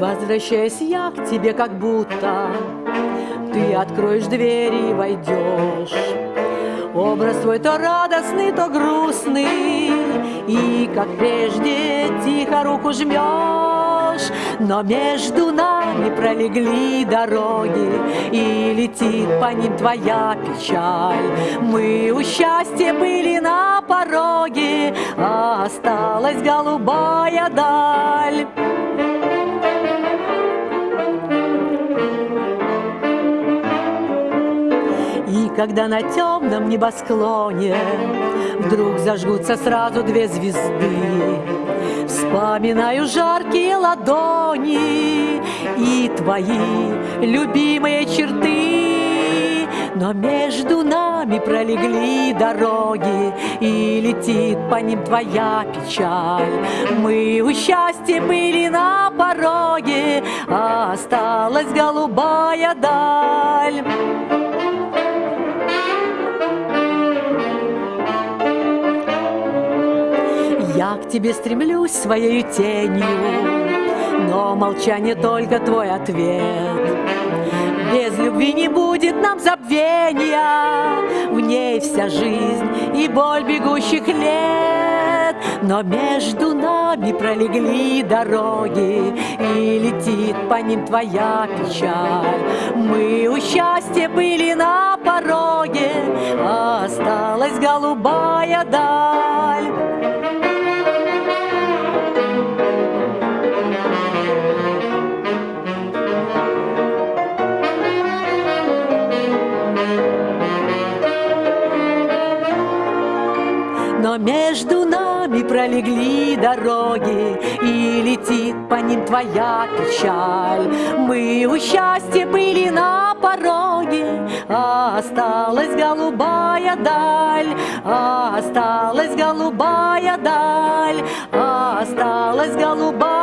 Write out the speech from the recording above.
Возвращаясь я к тебе, как будто. Ты откроешь двери и войдешь. Образ твой то радостный, то грустный И, как прежде, тихо руку жмешь Но между нами пролегли дороги И летит по ним твоя печаль. Мы у счастья были на пороге А осталась голубая даль когда на темном небосклоне Вдруг зажгутся сразу две звезды. Вспоминаю жаркие ладони И твои любимые черты. Но между нами пролегли дороги, И летит по ним твоя печаль. Мы у счастья были на пороге, А осталась голубая даль. К тебе стремлюсь своей тенью, Но молчание только твой ответ. Без любви не будет нам забвения, В ней вся жизнь и боль бегущих лет. Но между нами пролегли дороги, И летит по ним твоя печаль. Мы у счастья были на пороге, осталась голубая даль. Но между нами пролегли дороги, И летит по ним твоя печаль. Мы у счастья были на пороге, А осталась голубая даль, а осталась голубая даль, а осталась голубая